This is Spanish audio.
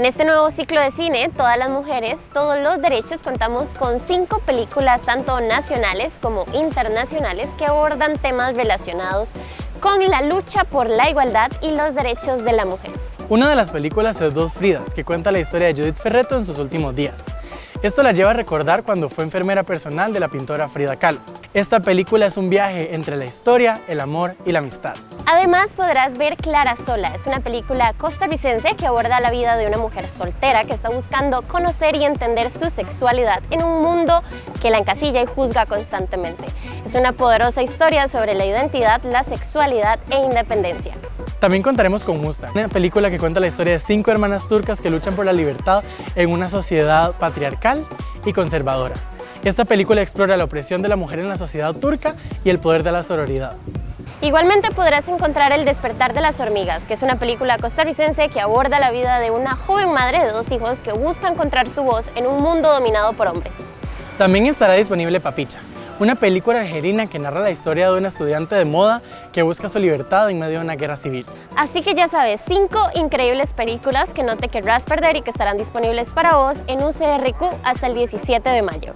En este nuevo ciclo de cine, Todas las Mujeres, Todos los Derechos, contamos con cinco películas tanto nacionales como internacionales que abordan temas relacionados con la lucha por la igualdad y los derechos de la mujer. Una de las películas es Dos Fridas, que cuenta la historia de Judith Ferreto en sus últimos días. Esto la lleva a recordar cuando fue enfermera personal de la pintora Frida Kahlo. Esta película es un viaje entre la historia, el amor y la amistad. Además podrás ver Clara Sola, es una película costarricense que aborda la vida de una mujer soltera que está buscando conocer y entender su sexualidad en un mundo que la encasilla y juzga constantemente. Es una poderosa historia sobre la identidad, la sexualidad e independencia. También contaremos con Musta, una película que cuenta la historia de cinco hermanas turcas que luchan por la libertad en una sociedad patriarcal y conservadora. Esta película explora la opresión de la mujer en la sociedad turca y el poder de la sororidad. Igualmente podrás encontrar El despertar de las hormigas, que es una película costarricense que aborda la vida de una joven madre de dos hijos que busca encontrar su voz en un mundo dominado por hombres. También estará disponible Papicha, una película argelina que narra la historia de una estudiante de moda que busca su libertad en medio de una guerra civil. Así que ya sabes, cinco increíbles películas que no te querrás perder y que estarán disponibles para vos en un CRQ hasta el 17 de mayo.